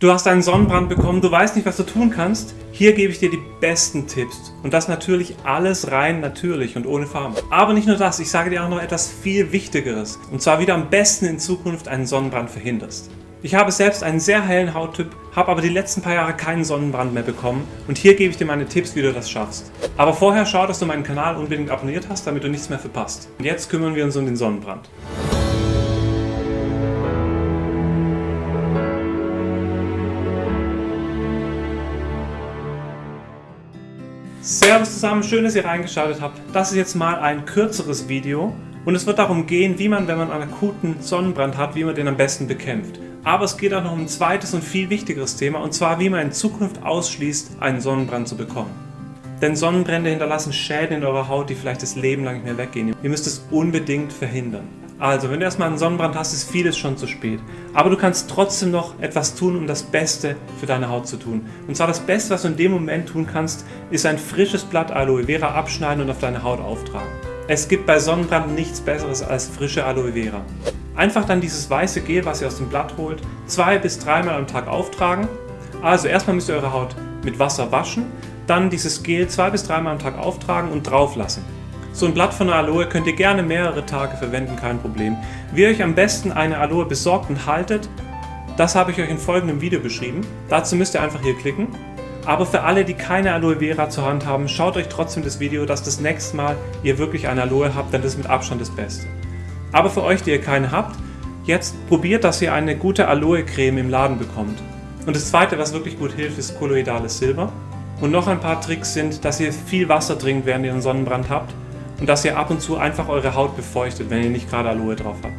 Du hast einen Sonnenbrand bekommen, du weißt nicht, was du tun kannst? Hier gebe ich dir die besten Tipps. Und das natürlich alles rein natürlich und ohne Farben. Aber nicht nur das, ich sage dir auch noch etwas viel Wichtigeres. Und zwar, wie du am besten in Zukunft einen Sonnenbrand verhinderst. Ich habe selbst einen sehr hellen Hauttyp, habe aber die letzten paar Jahre keinen Sonnenbrand mehr bekommen und hier gebe ich dir meine Tipps, wie du das schaffst. Aber vorher schau, dass du meinen Kanal unbedingt abonniert hast, damit du nichts mehr verpasst. Und jetzt kümmern wir uns um den Sonnenbrand. Servus zusammen, schön, dass ihr reingeschaltet habt. Das ist jetzt mal ein kürzeres Video und es wird darum gehen, wie man, wenn man einen akuten Sonnenbrand hat, wie man den am besten bekämpft. Aber es geht auch noch um ein zweites und viel wichtigeres Thema und zwar, wie man in Zukunft ausschließt, einen Sonnenbrand zu bekommen. Denn Sonnenbrände hinterlassen Schäden in eurer Haut, die vielleicht das Leben lang nicht mehr weggehen. Ihr müsst es unbedingt verhindern. Also, wenn du erstmal einen Sonnenbrand hast, ist vieles schon zu spät. Aber du kannst trotzdem noch etwas tun, um das Beste für deine Haut zu tun. Und zwar das Beste, was du in dem Moment tun kannst, ist ein frisches Blatt Aloe Vera abschneiden und auf deine Haut auftragen. Es gibt bei Sonnenbrand nichts Besseres als frische Aloe Vera. Einfach dann dieses weiße Gel, was ihr aus dem Blatt holt, zwei bis dreimal am Tag auftragen. Also erstmal müsst ihr eure Haut mit Wasser waschen, dann dieses Gel zwei bis dreimal am Tag auftragen und drauf lassen. So ein Blatt von der Aloe könnt ihr gerne mehrere Tage verwenden, kein Problem. Wie ihr euch am besten eine Aloe besorgt und haltet, das habe ich euch in folgendem Video beschrieben. Dazu müsst ihr einfach hier klicken. Aber für alle, die keine Aloe Vera zur Hand haben, schaut euch trotzdem das Video, dass das nächste Mal ihr wirklich eine Aloe habt, denn das ist mit Abstand das Beste. Aber für euch, die ihr keine habt, jetzt probiert, dass ihr eine gute Aloe Creme im Laden bekommt. Und das zweite, was wirklich gut hilft, ist kolloidales Silber. Und noch ein paar Tricks sind, dass ihr viel Wasser trinkt, während ihr einen Sonnenbrand habt und dass ihr ab und zu einfach eure Haut befeuchtet, wenn ihr nicht gerade Aloe drauf habt.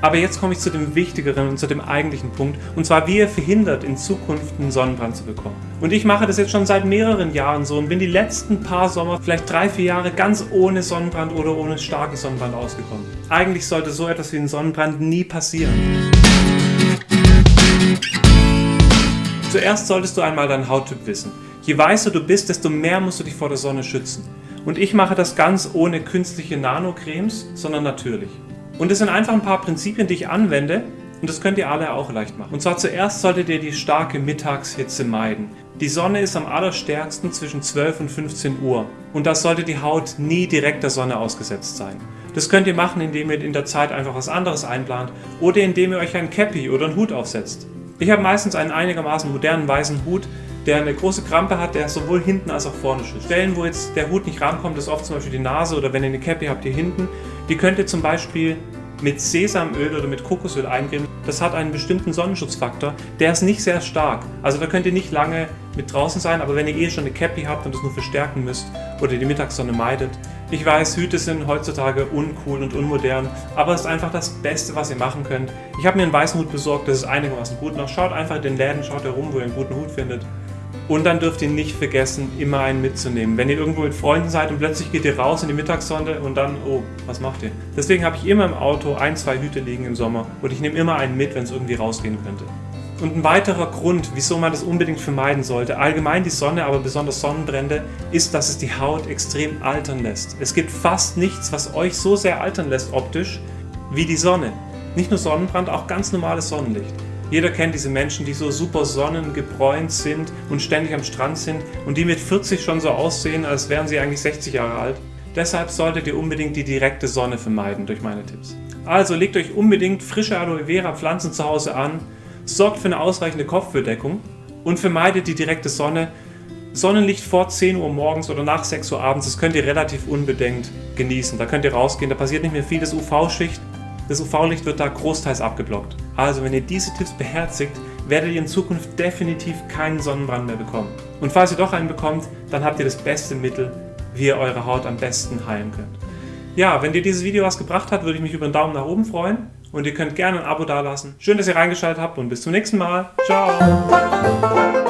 Aber jetzt komme ich zu dem wichtigeren und zu dem eigentlichen Punkt, und zwar wie ihr verhindert, in Zukunft einen Sonnenbrand zu bekommen. Und ich mache das jetzt schon seit mehreren Jahren so und bin die letzten paar Sommer, vielleicht drei, vier Jahre, ganz ohne Sonnenbrand oder ohne starken Sonnenbrand ausgekommen. Eigentlich sollte so etwas wie ein Sonnenbrand nie passieren. Zuerst solltest du einmal deinen Hauttyp wissen. Je weißer du bist, desto mehr musst du dich vor der Sonne schützen. Und ich mache das ganz ohne künstliche Nanocremes, sondern natürlich. Und es sind einfach ein paar Prinzipien, die ich anwende und das könnt ihr alle auch leicht machen. Und zwar zuerst solltet ihr die starke Mittagshitze meiden. Die Sonne ist am allerstärksten zwischen 12 und 15 Uhr und das sollte die Haut nie direkt der Sonne ausgesetzt sein. Das könnt ihr machen, indem ihr in der Zeit einfach was anderes einplant oder indem ihr euch ein Cappy oder einen Hut aufsetzt. Ich habe meistens einen einigermaßen modernen weißen Hut, der eine große Krampe hat, der sowohl hinten als auch vorne schützt. Stellen, wo jetzt der Hut nicht rankommt, ist oft zum Beispiel die Nase oder wenn ihr eine Cappy habt hier hinten, die könnt ihr zum Beispiel mit Sesamöl oder mit Kokosöl eincremen. Das hat einen bestimmten Sonnenschutzfaktor, der ist nicht sehr stark. Also da könnt ihr nicht lange mit draußen sein, aber wenn ihr eh schon eine Cappy habt und das nur verstärken müsst oder die Mittagssonne meidet. Ich weiß, Hüte sind heutzutage uncool und unmodern, aber es ist einfach das Beste, was ihr machen könnt. Ich habe mir einen weißen Hut besorgt, das ist einigermaßen gut noch. Schaut einfach in den Läden, schaut herum, wo ihr einen guten Hut findet. Und dann dürft ihr nicht vergessen, immer einen mitzunehmen. Wenn ihr irgendwo mit Freunden seid und plötzlich geht ihr raus in die Mittagssonne und dann, oh, was macht ihr? Deswegen habe ich immer im Auto ein, zwei Hüte liegen im Sommer und ich nehme immer einen mit, wenn es irgendwie rausgehen könnte. Und ein weiterer Grund, wieso man das unbedingt vermeiden sollte, allgemein die Sonne, aber besonders Sonnenbrände, ist, dass es die Haut extrem altern lässt. Es gibt fast nichts, was euch so sehr altern lässt optisch, wie die Sonne. Nicht nur Sonnenbrand, auch ganz normales Sonnenlicht. Jeder kennt diese Menschen, die so super sonnengebräunt sind und ständig am Strand sind und die mit 40 schon so aussehen, als wären sie eigentlich 60 Jahre alt. Deshalb solltet ihr unbedingt die direkte Sonne vermeiden durch meine Tipps. Also legt euch unbedingt frische Aloe Vera Pflanzen zu Hause an, sorgt für eine ausreichende Kopfbedeckung und vermeidet die direkte Sonne. Sonnenlicht vor 10 Uhr morgens oder nach 6 Uhr abends, das könnt ihr relativ unbedenkt genießen. Da könnt ihr rausgehen, da passiert nicht mehr viel, das UV-Schicht das UV-Licht wird da großteils abgeblockt. Also wenn ihr diese Tipps beherzigt, werdet ihr in Zukunft definitiv keinen Sonnenbrand mehr bekommen. Und falls ihr doch einen bekommt, dann habt ihr das beste Mittel, wie ihr eure Haut am besten heilen könnt. Ja, wenn dir dieses Video was gebracht hat, würde ich mich über einen Daumen nach oben freuen. Und ihr könnt gerne ein Abo dalassen. Schön, dass ihr reingeschaltet habt und bis zum nächsten Mal. Ciao!